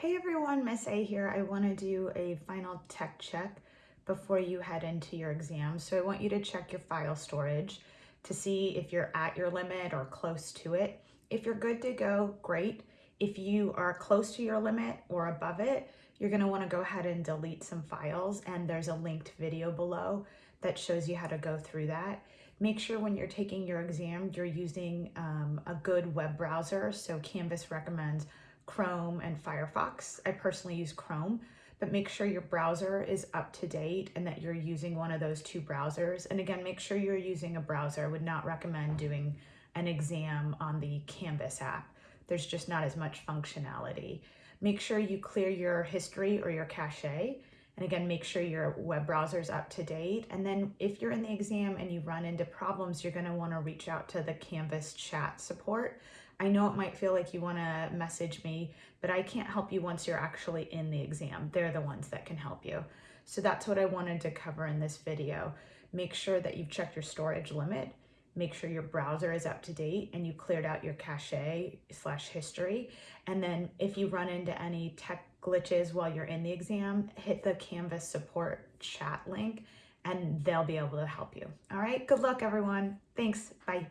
Hey everyone, Miss A here. I want to do a final tech check before you head into your exam. So I want you to check your file storage to see if you're at your limit or close to it. If you're good to go, great. If you are close to your limit or above it, you're going to want to go ahead and delete some files and there's a linked video below that shows you how to go through that. Make sure when you're taking your exam, you're using um, a good web browser. So Canvas recommends Chrome and Firefox. I personally use Chrome, but make sure your browser is up to date and that you're using one of those two browsers. And again, make sure you're using a browser. I would not recommend doing an exam on the Canvas app. There's just not as much functionality. Make sure you clear your history or your cache. And again, make sure your web browser is up to date. And then if you're in the exam and you run into problems, you're gonna wanna reach out to the Canvas chat support. I know it might feel like you want to message me, but I can't help you once you're actually in the exam. They're the ones that can help you. So that's what I wanted to cover in this video. Make sure that you've checked your storage limit, make sure your browser is up to date and you cleared out your cache slash history. And then if you run into any tech glitches while you're in the exam, hit the Canvas support chat link and they'll be able to help you. All right, good luck everyone. Thanks, bye.